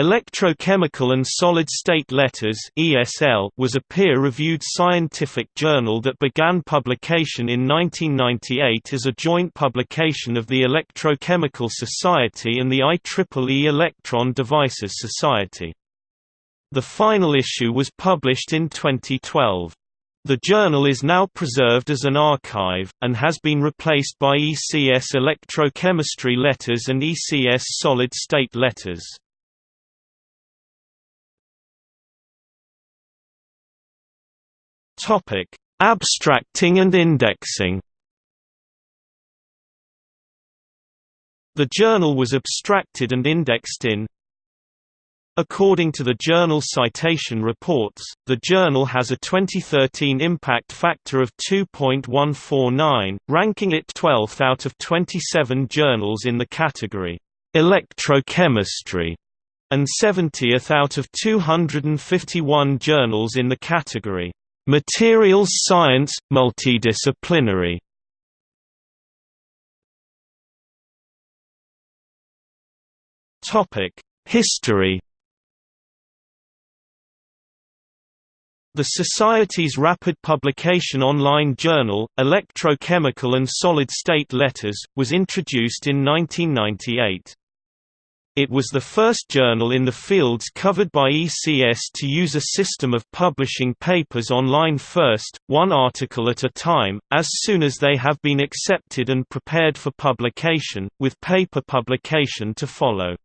Electrochemical and Solid-State Letters (ESL) was a peer-reviewed scientific journal that began publication in 1998 as a joint publication of the Electrochemical Society and the IEEE Electron Devices Society. The final issue was published in 2012. The journal is now preserved as an archive, and has been replaced by ECS Electrochemistry Letters and ECS Solid-State Letters. Topic: Abstracting and indexing. The journal was abstracted and indexed in According to the journal Citation Reports, the journal has a 2013 impact factor of 2.149, ranking it 12th out of 27 journals in the category Electrochemistry and 70th out of 251 journals in the category Materials Science – Multidisciplinary History The Society's rapid publication online journal, Electrochemical and Solid-State Letters, was introduced in 1998. It was the first journal in the fields covered by ECS to use a system of publishing papers online first, one article at a time, as soon as they have been accepted and prepared for publication, with paper publication to follow.